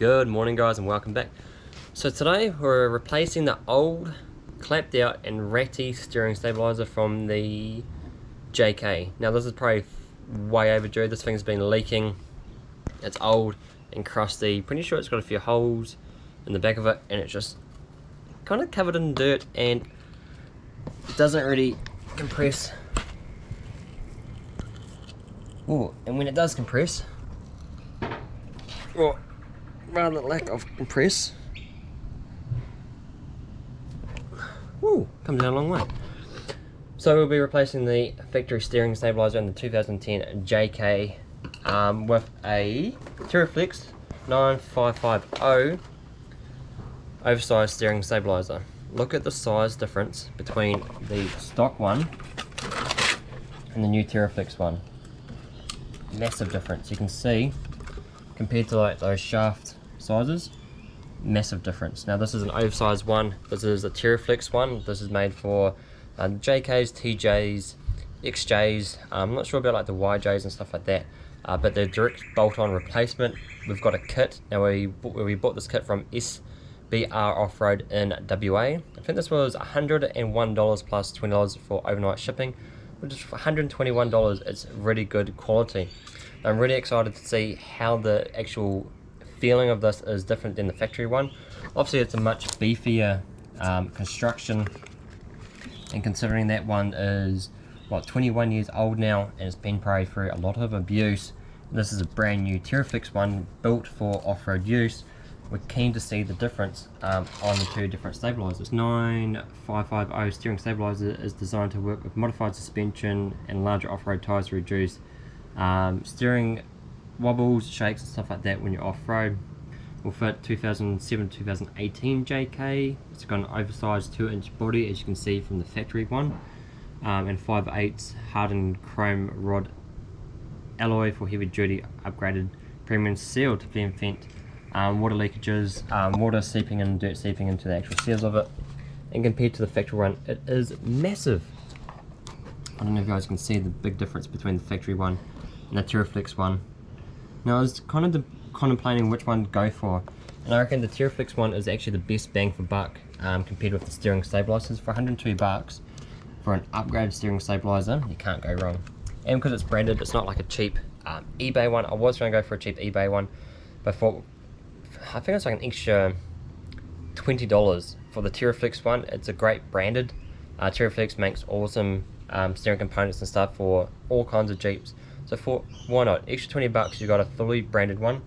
Good morning guys and welcome back. So today we're replacing the old clapped out and ratty steering stabilizer from the JK. Now this is probably way overdue, this thing's been leaking, it's old and crusty, pretty sure it's got a few holes in the back of it and it's just kind of covered in dirt and it doesn't really compress. Oh, and when it does compress, well, rather lack of compress. Woo, comes down a long way. So we'll be replacing the factory steering stabilizer in the 2010 JK um, with a TeraFlex 9550 oversized steering stabilizer. Look at the size difference between the stock one and the new TeraFlex one. Massive difference. You can see compared to like those shaft sizes massive difference. Now this is an oversized one. This is a TeraFlex one. This is made for uh, JKs TJs XJs I'm not sure about like the YJs and stuff like that uh, but they're direct bolt-on replacement. We've got a kit. Now we we bought this kit from SBR Off-Road in WA I think this was $101 plus $20 for overnight shipping which is $121 it's really good quality. I'm really excited to see how the actual feeling of this is different than the factory one. Obviously it's a much beefier um, construction. And considering that one is what 21 years old now and it's been probably through a lot of abuse this is a brand new TeraFlex one built for off-road use. We're keen to see the difference um, on the two different stabilizers. 9550 steering stabilizer is designed to work with modified suspension and larger off-road tires to reduce um, steering wobbles, shakes and stuff like that when you're off-road. Will fit 2007-2018 JK. It's got an oversized 2 inch body as you can see from the factory one. Um, and 5 8 hardened chrome rod alloy for heavy duty upgraded premium seal to prevent um, water leakages, um, water seeping and dirt seeping into the actual seals of it. And compared to the factory one, it is massive. I don't know if you guys can see the big difference between the factory one and the TeraFlex one. Now I was kind of contemplating which one to go for and I reckon the TeraFlex one is actually the best bang for buck um, compared with the steering stabilizers. For 102 bucks for an upgraded steering stabilizer, you can't go wrong. And because it's branded, it's not like a cheap um, eBay one. I was going to go for a cheap eBay one, but for I think it's like an extra $20 for the TeraFlex one. It's a great branded. Uh, TeraFlex makes awesome um, steering components and stuff for all kinds of Jeeps. So for why not? Extra 20 bucks, you got a fully branded one.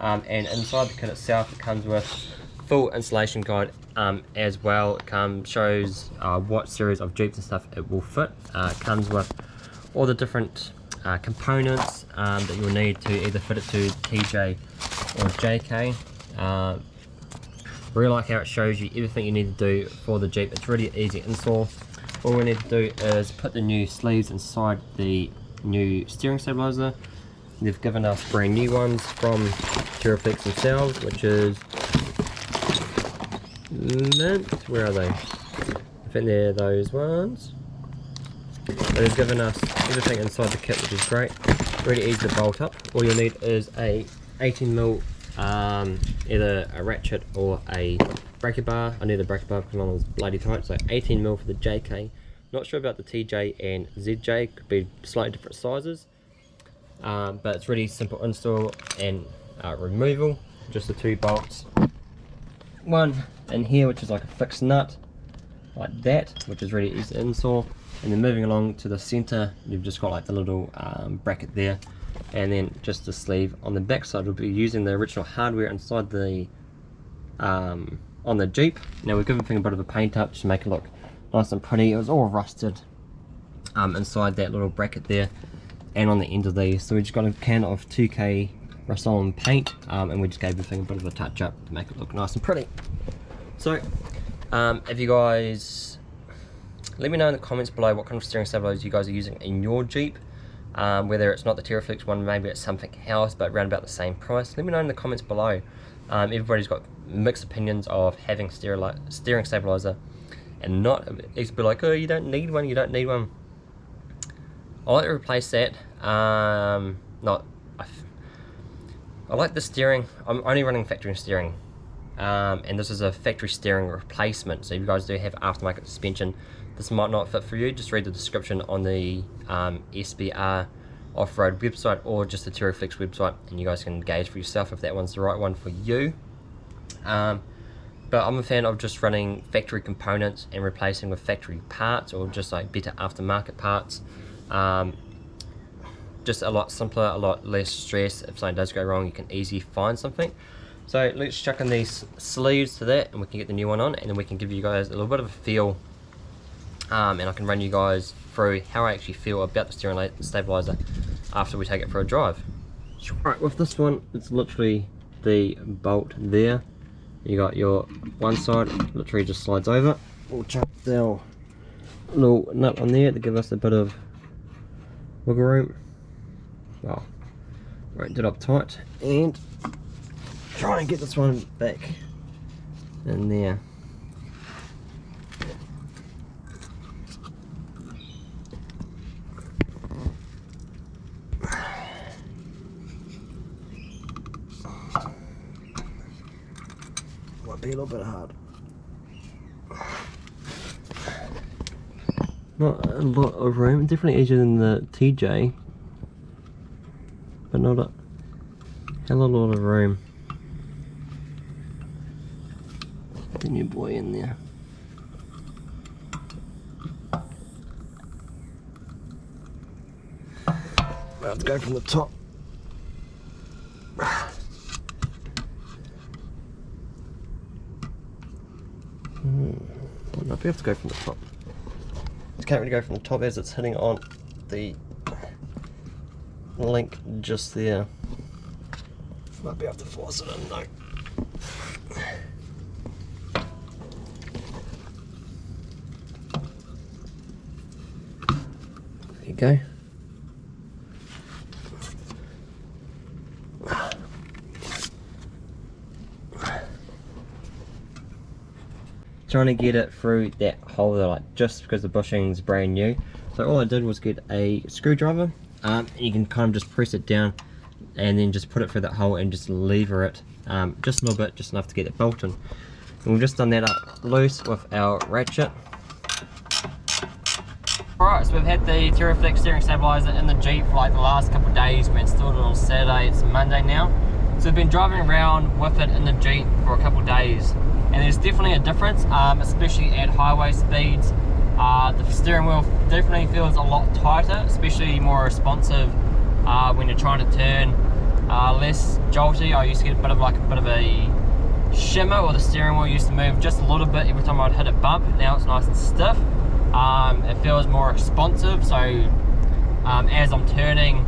Um, and inside the kit itself, it comes with full installation guide um, as well. It comes shows uh, what series of Jeeps and stuff it will fit. Uh, it comes with all the different uh, components um, that you'll need to either fit it to TJ or JK. Uh, really like how it shows you everything you need to do for the Jeep. It's really easy install. All we need to do is put the new sleeves inside the new steering stabilizer. They've given us brand new ones from TeraFlex themselves, which is mint. Where are they? I think they're those ones. they've given us everything inside the kit, which is great. Really easy to bolt up. All you need is a 18mm, um, either a ratchet or a breaker bar. I need a breaker bar because mine was bloody tight, so 18mm for the JK. Not sure about the TJ and ZJ, could be slightly different sizes. Um, but it's really simple install and uh, removal. Just the two bolts. One in here, which is like a fixed nut, like that, which is really easy to install. And then moving along to the center, you've just got like the little um, bracket there. And then just the sleeve on the back side, we'll be using the original hardware inside the um, on the Jeep. Now we've given the thing a bit of a paint up to make it look nice and pretty. It was all rusted um, inside that little bracket there and on the end of these. So we just got a can of 2K Rust-Oleum paint um, and we just gave the thing a bit of a touch up to make it look nice and pretty. So um, if you guys, let me know in the comments below what kind of steering stabilizers you guys are using in your Jeep. Um, whether it's not the TeraFlex one, maybe it's something else, but around about the same price. Let me know in the comments below. Um, everybody's got mixed opinions of having steering stabilizer and not it's be like oh you don't need one you don't need one I like to replace that um, not I, I like the steering. I'm only running factory steering. Um, and this is a factory steering replacement. So if you guys do have aftermarket suspension, this might not fit for you. Just read the description on the um, SBR off-road website or just the TeraFlex website and you guys can gauge for yourself if that one's the right one for you. Um, but I'm a fan of just running factory components and replacing with factory parts or just like better aftermarket parts. Um, just a lot simpler, a lot less stress. If something does go wrong, you can easily find something. So let's chuck in these sleeves to that and we can get the new one on and then we can give you guys a little bit of a feel um, and I can run you guys through how I actually feel about the steering stabilizer after we take it for a drive. Right, with this one, it's literally the bolt there. You got your one side, literally just slides over. We'll chuck the little nut on there to give us a bit of wiggle room. Well roped it up tight and try and get this one back in there be a little bit hard not a lot of room definitely easier than the TJ but not a hell of a lot of room. The new boy in there. Let's go from the top. Might be able to go from the top. It can't really go from the top as it's hitting on the link just there. Might be able to force it in though. There you go. Trying to get it through that hole like just because the bushing's brand new. So all I did was get a screwdriver um, you can kind of just press it down and then just put it through that hole and just lever it um, just a little bit, just enough to get it built in. And we've just done that up loose with our ratchet. Alright, so we've had the TeraFlex steering stabilizer in the Jeep for like the last couple of days. We installed it on Saturday, it's Monday now. So we've been driving around with it in the Jeep for a couple of days. And there's definitely a difference, um, especially at highway speeds. Uh, the steering wheel definitely feels a lot tighter, especially more responsive uh, when you're trying to turn. Uh, less jolty. I used to get a bit of like a bit of a shimmer, or the steering wheel used to move just a little bit every time I'd hit a bump. Now it's nice and stiff. Um, it feels more responsive, so um, as I'm turning,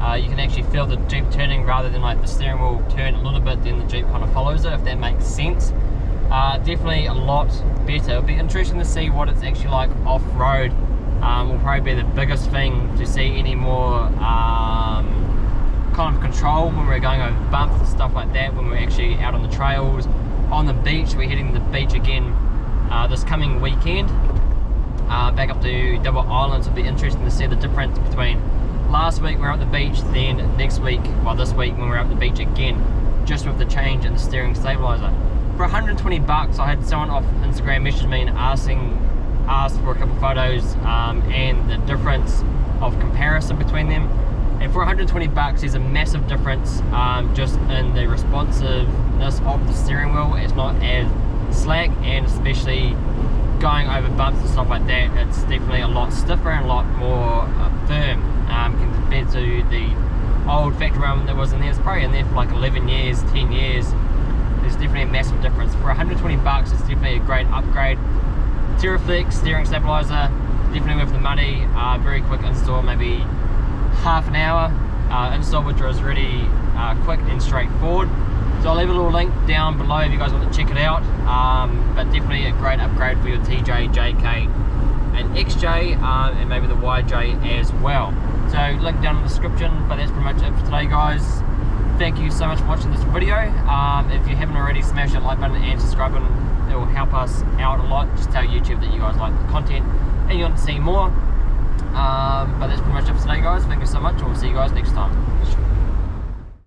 uh, you can actually feel the Jeep turning rather than like the steering wheel turn a little bit, then the Jeep kind of follows it, if that makes sense uh, definitely a lot better. It'll be interesting to see what it's actually like off-road. Um, will probably be the biggest thing to see any more um, kind of control when we're going over bumps and stuff like that, when we're actually out on the trails. On the beach, we're heading to the beach again uh, this coming weekend. Uh, back up to Double Islands, it'll be interesting to see the difference between last week we we're at the beach, then next week, well this week when we're at the beach again, just with the change in the steering stabilizer for 120 bucks, I had someone off Instagram message me and asking, asked for a couple photos um, and the difference of comparison between them. And for 120 bucks, there's a massive difference um, just in the responsiveness of the steering wheel. It's not as slack and especially going over bumps and stuff like that, it's definitely a lot stiffer and a lot more uh, firm um, compared to the old factory one that was in there. It's probably in there for like 11 years, 10 years there's definitely a massive difference. For 120 bucks, it's definitely a great upgrade. TeraFlex steering stabilizer, definitely worth the money. Uh, very quick install, maybe half an hour uh, install, which was really uh, quick and straightforward. So I'll leave a little link down below if you guys want to check it out. Um, but definitely a great upgrade for your TJ, JK, and XJ, uh, and maybe the YJ as well. So link down in the description. But that's pretty much it for today, guys thank you so much for watching this video. Um, if you haven't already, smash that like button and subscribe button. It will help us out a lot. Just tell YouTube that you guys like the content and you want to see more. Um, but that's pretty much it for today, guys. Thank you so much. We'll see you guys next time.